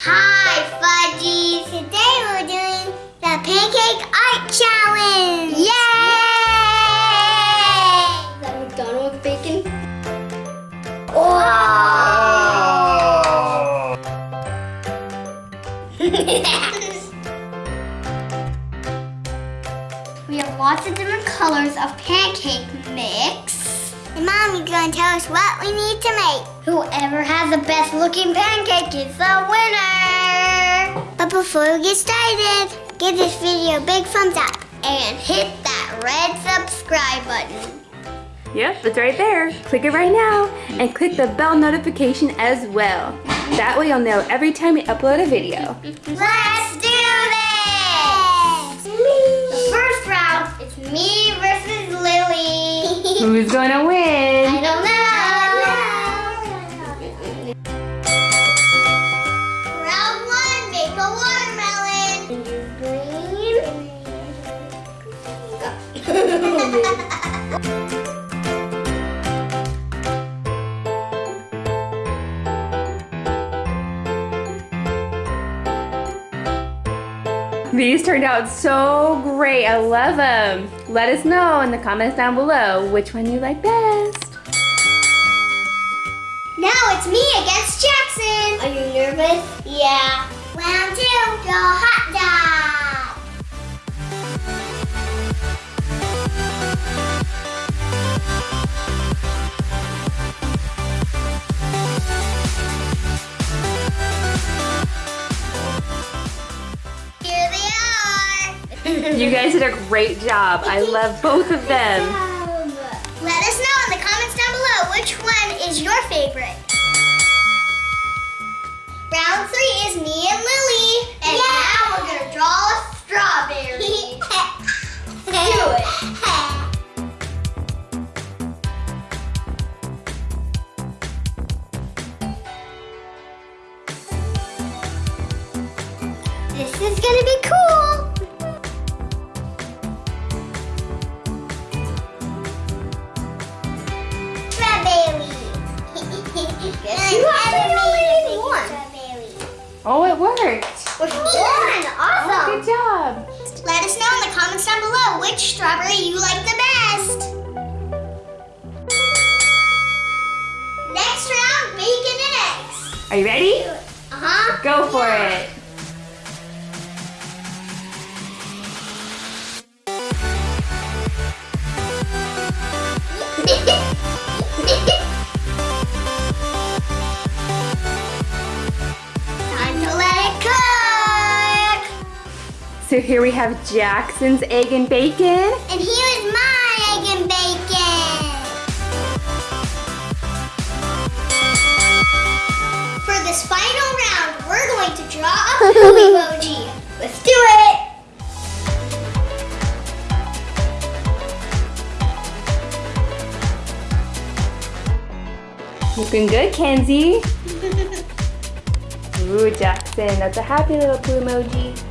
Hi, Fudgies! Today we're doing the Pancake Art Challenge! Yay! Is that McDonald's bacon? we have lots of different colors of pancake mix. And Mom, you're going to tell us what we need to make. Whoever has the best looking pancake is the winner! But before we get started, give this video a big thumbs up and hit that red subscribe button. Yep, it's right there. Click it right now and click the bell notification as well. That way you'll know every time we upload a video. Let's do this! The first round, it's me versus Lily. Who's gonna win? These turned out so great. I love them. Let us know in the comments down below which one you like best. Now it's me against Jackson. Are you nervous? Yeah. You guys did a great job. I love both of them. Let us know in the comments down below which one is your favorite. Round three is me and Lily. And now we're gonna draw a strawberry. Do it. This is gonna be cool. One? Awesome. Good job. Let us know in the comments down below which strawberry you like the best. Next round, bacon and eggs. Are you ready? Uh-huh. Go for it. Time So here we have Jackson's egg and bacon. And here is my egg and bacon. For this final round, we're going to draw a poop emoji. Let's do it. Looking good, Kenzie. Ooh, Jackson, that's a happy little poo emoji.